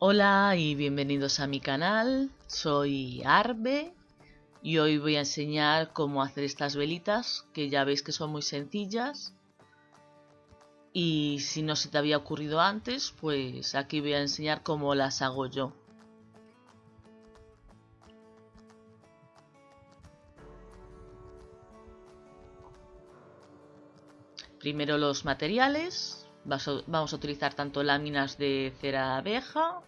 Hola y bienvenidos a mi canal, soy Arbe y hoy voy a enseñar cómo hacer estas velitas que ya veis que son muy sencillas. Y si no se te había ocurrido antes pues aquí voy a enseñar cómo las hago yo. Primero los materiales, vamos a utilizar tanto láminas de cera abeja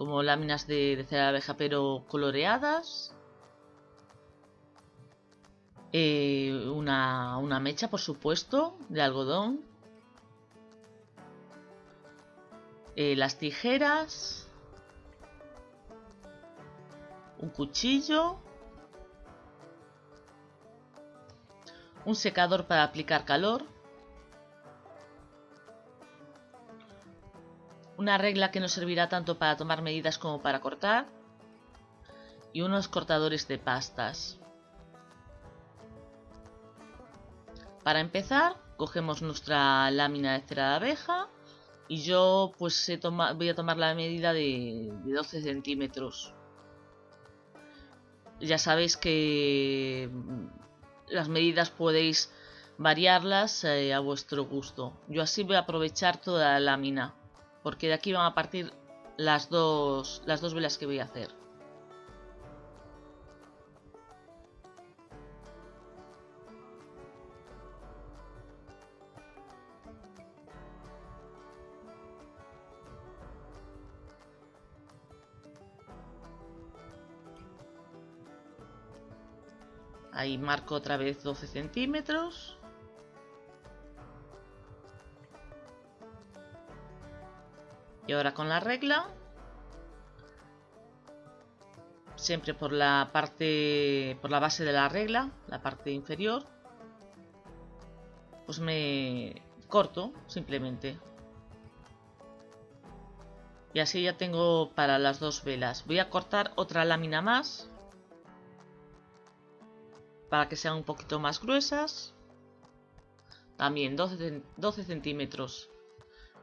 como láminas de, cera abeja pero coloreadas. Eh, una, una mecha, por supuesto, de algodón. Eh, las tijeras. Un cuchillo. Un secador para aplicar calor. Una regla que nos servirá tanto para tomar medidas como para cortar. Y unos cortadores de pastas. Para empezar, cogemos nuestra lámina de cera de abeja y yo pues voy a tomar la medida de, 12 centímetros. Ya sabéis que mm, las medidas podéis variarlas eh, a vuestro gusto. Yo así voy a aprovechar toda la lámina porque de aquí van a partir las dos, las dos velas que voy a hacer. Ahí marco otra vez 12 centímetros. Y ahora con la regla, siempre por la parte, por la base de la regla, la parte inferior, pues me corto simplemente. Y así ya tengo para las dos velas. Voy a cortar otra lámina más para que sean un poquito más gruesas. También 12, 12 centímetros.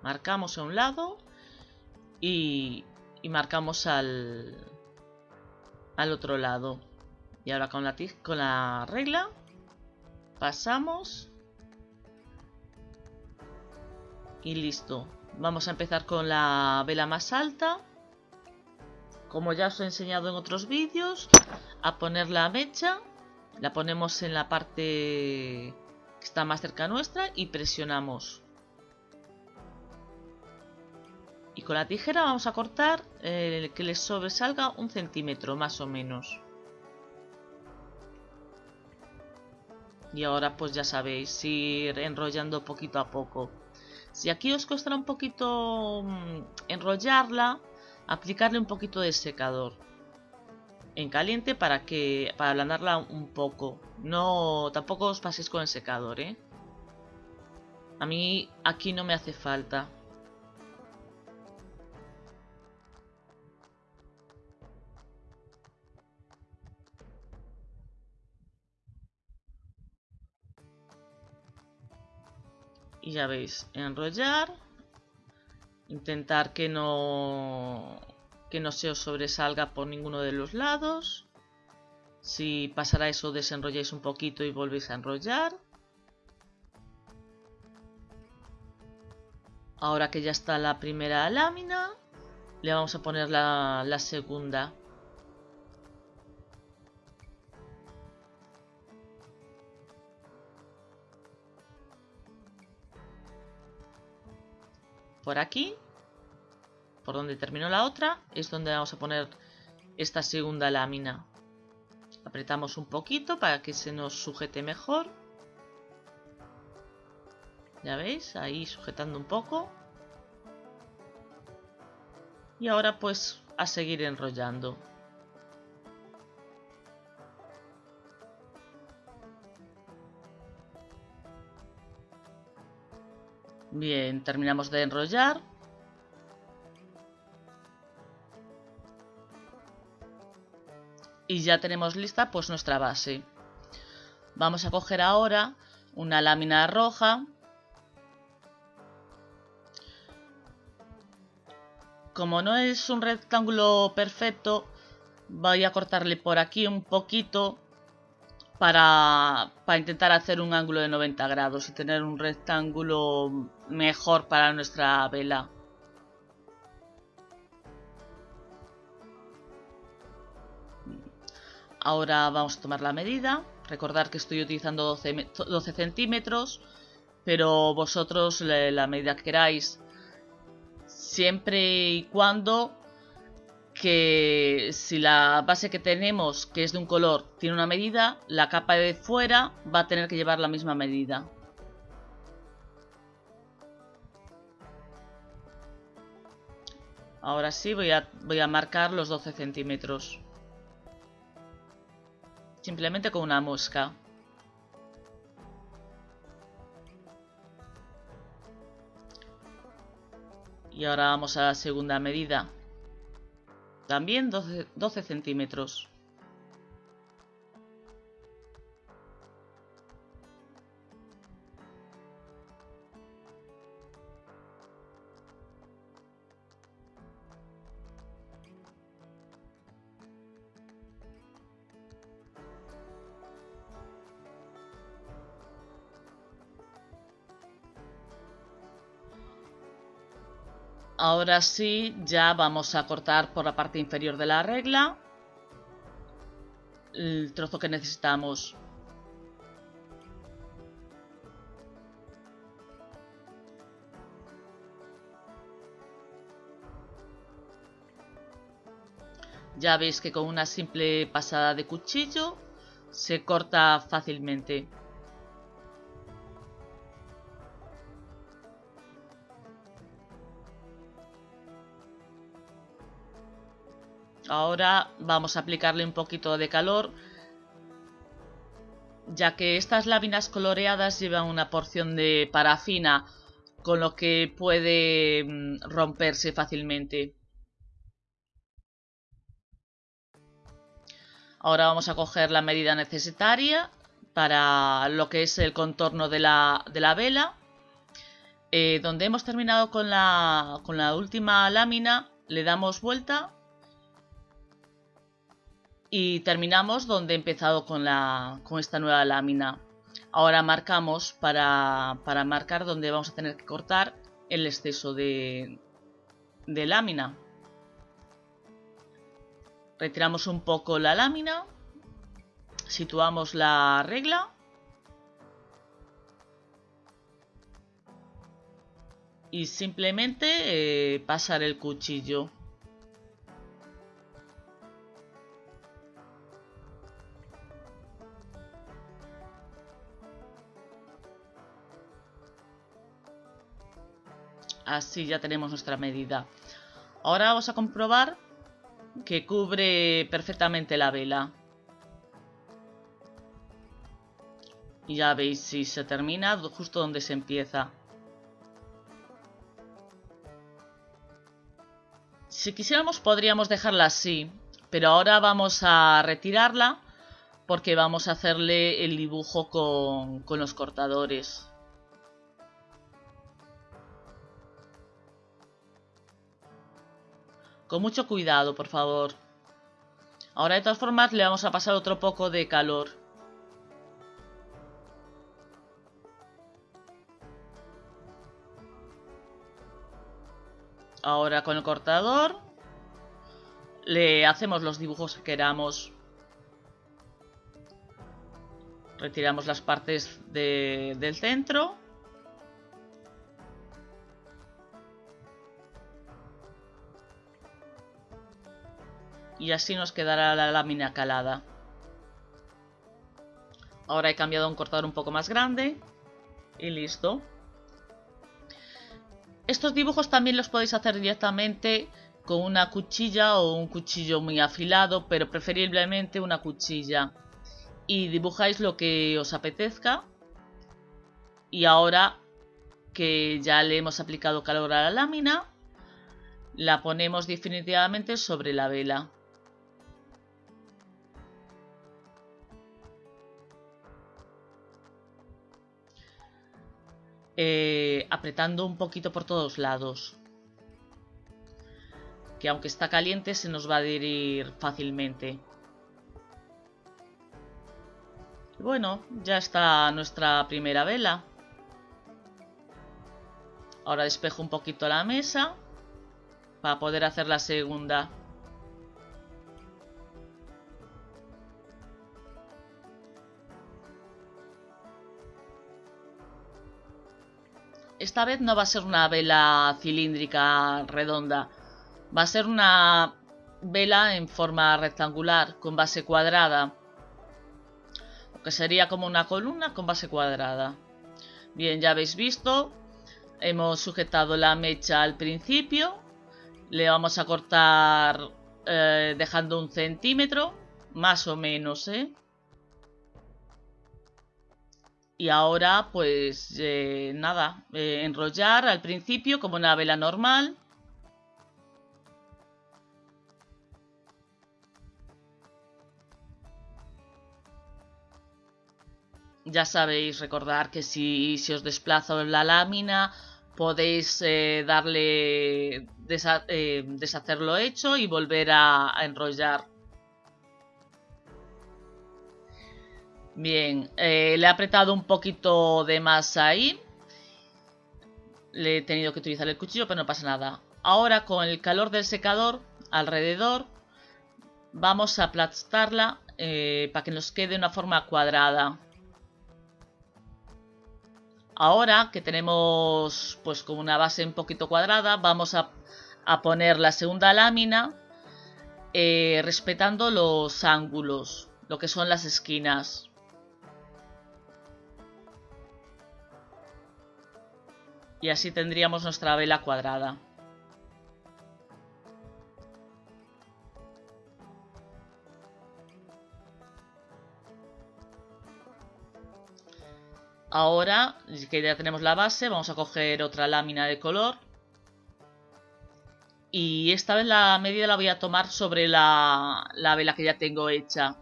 Marcamos a un lado y, marcamos al, al otro lado. Y ahora con la, con la regla pasamos y listo. Vamos a empezar con la vela más alta. Como ya os he enseñado en otros vídeos, a poner la mecha. La ponemos en la parte que está más cerca nuestra y presionamos. Y con la tijera vamos a cortar eh, que les sobresalga un centímetro más o menos. Y ahora pues ya sabéis, ir enrollando poquito a poco. Si aquí os costará un poquito mm, enrollarla, aplicarle un poquito de secador en caliente para que para ablandarla un poco. No, tampoco os paséis con el secador, ¿eh? A mí aquí no me hace falta. Y ya veis, enrollar, intentar que no, que no se os sobresalga por ninguno de los lados. Si pasará eso, desenrolláis un poquito y volvéis a enrollar. Ahora que ya está la primera lámina, le vamos a poner la, la segunda. Por aquí, por donde terminó la otra, es donde vamos a poner esta segunda lámina. Apretamos un poquito para que se nos sujete mejor. Ya veis, ahí sujetando un poco. Y ahora pues a seguir enrollando. Bien, terminamos de enrollar. Y ya tenemos lista pues nuestra base. Vamos a coger ahora una lámina roja. como no es un rectángulo perfecto, voy a cortarle por aquí un poquito para, para, intentar hacer un ángulo de 90 grados y tener un rectángulo mejor para nuestra vela. Ahora vamos a tomar la medida. Recordar que estoy utilizando 12, 12 centímetros, pero vosotros la medida que queráis siempre y cuando que si la base que tenemos, que es de un color, tiene una medida, la capa de fuera va a tener que llevar la misma medida. Ahora sí voy a, voy a marcar los 12 centímetros. Simplemente con una mosca. Y ahora vamos a la segunda medida. También 12, 12 centímetros. Ahora sí, ya vamos a cortar por la parte inferior de la regla el trozo que necesitamos. Ya veis que con una simple pasada de cuchillo se corta fácilmente. Ahora vamos a aplicarle un poquito de calor, ya que estas láminas coloreadas llevan una porción de parafina, con lo que puede mm, romperse fácilmente. Ahora vamos a coger la medida necesaria para lo que es el contorno de la, vela. Eh, donde hemos terminado con la, con la última lámina, le damos vuelta y terminamos donde he empezado con, la, con esta nueva lámina. Ahora marcamos para, para, marcar donde vamos a tener que cortar el exceso de, de lámina. Retiramos un poco la lámina, situamos la regla y simplemente eh, pasar el cuchillo. Así ya tenemos nuestra medida. Ahora vamos a comprobar que cubre perfectamente la vela. Y ya veis si se termina justo donde se empieza. Si quisiéramos podríamos dejarla así, pero ahora vamos a retirarla porque vamos a hacerle el dibujo con, con los cortadores. Con mucho cuidado, por favor. Ahora de todas formas le vamos a pasar otro poco de calor. Ahora con el cortador le hacemos los dibujos que queramos. Retiramos las partes del centro. Y así nos quedará la lámina calada. Ahora he cambiado un cortador un poco más grande y listo. Estos dibujos también los podéis hacer directamente con una cuchilla o un cuchillo muy afilado, pero preferiblemente una cuchilla. Y dibujáis lo que os apetezca. Y ahora que ya le hemos aplicado calor a la lámina, la ponemos definitivamente sobre la vela. Eh, apretando un poquito por todos lados. que aunque está caliente se nos va a adherir fácilmente. Bueno, ya está nuestra primera vela. Ahora despejo un poquito la mesa para poder hacer la segunda. Esta vez no va a ser una vela cilíndrica redonda. Va a ser una vela en forma rectangular con base cuadrada que sería como una columna con base cuadrada. Bien, ya habéis visto, hemos sujetado la mecha al principio, le vamos a cortar eh, dejando un centímetro, más o menos, ¿eh? Y ahora, pues eh, nada, eh, enrollar al principio como una vela normal. Ya sabéis, recordar que si, si os desplazo la lámina podéis eh, darle eh, deshacer lo hecho y volver a, enrollar. Bien, eh, le he apretado un poquito de más ahí. Le he tenido que utilizar el cuchillo, pero no pasa nada. Ahora con el calor del secador alrededor vamos a aplastarla para que nos quede una forma cuadrada. Ahora que tenemos pues como una base un poquito cuadrada, vamos a, poner la segunda lámina eh, respetando los ángulos, lo que son las esquinas. Y así tendríamos nuestra vela cuadrada. Ahora que ya tenemos la base, vamos a coger otra lámina de color. Y esta vez la medida la voy a tomar sobre la, la vela que ya tengo hecha.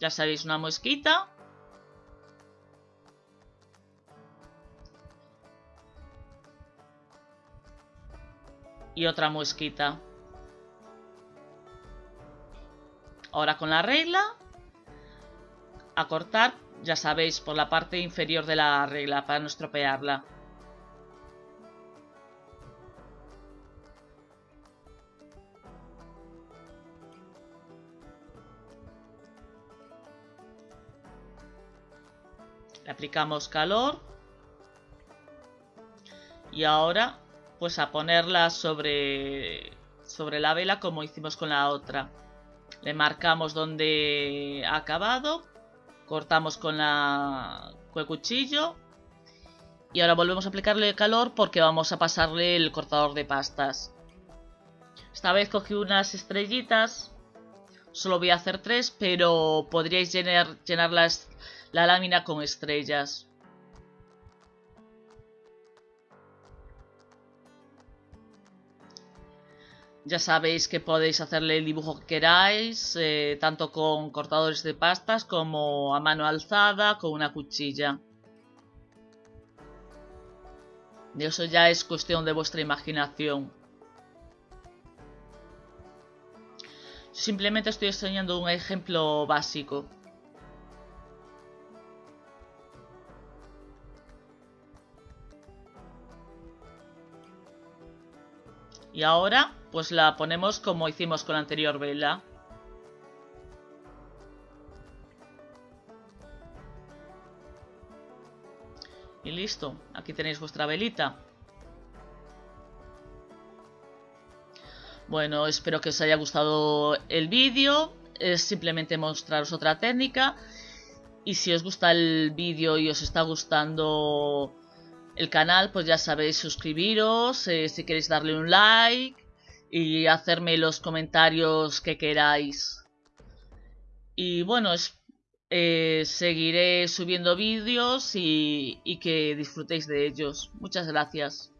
Ya sabéis, una mosquita. Y otra mosquita. Ahora con la regla. A cortar ya sabéis, por la parte inferior de la regla para no estropearla. Le aplicamos calor. Y ahora, pues a ponerla sobre, sobre la vela como hicimos con la otra. Le marcamos donde ha acabado Cortamos con, la, con el cuchillo. Y ahora volvemos a aplicarle calor porque vamos a pasarle el cortador de pastas. Esta vez cogí unas estrellitas. Solo voy a hacer tres, pero podríais llenar, llenar la lámina con estrellas. Ya sabéis que podéis hacerle el dibujo que queráis, eh, tanto con cortadores de pastas como a mano alzada, con una cuchilla. Eso ya es cuestión de vuestra imaginación. Simplemente estoy enseñando un ejemplo básico. Y ahora pues la ponemos como hicimos con la anterior vela. Y listo, aquí tenéis vuestra velita. Bueno, espero que os haya gustado el vídeo. Es simplemente mostraros otra técnica. Y si os gusta el vídeo y os está gustando el canal, pues ya sabéis suscribiros, eh, si queréis darle un like y hacerme los comentarios que queráis. Y bueno, eh, seguiré subiendo vídeos y que disfrutéis de ellos. Muchas gracias.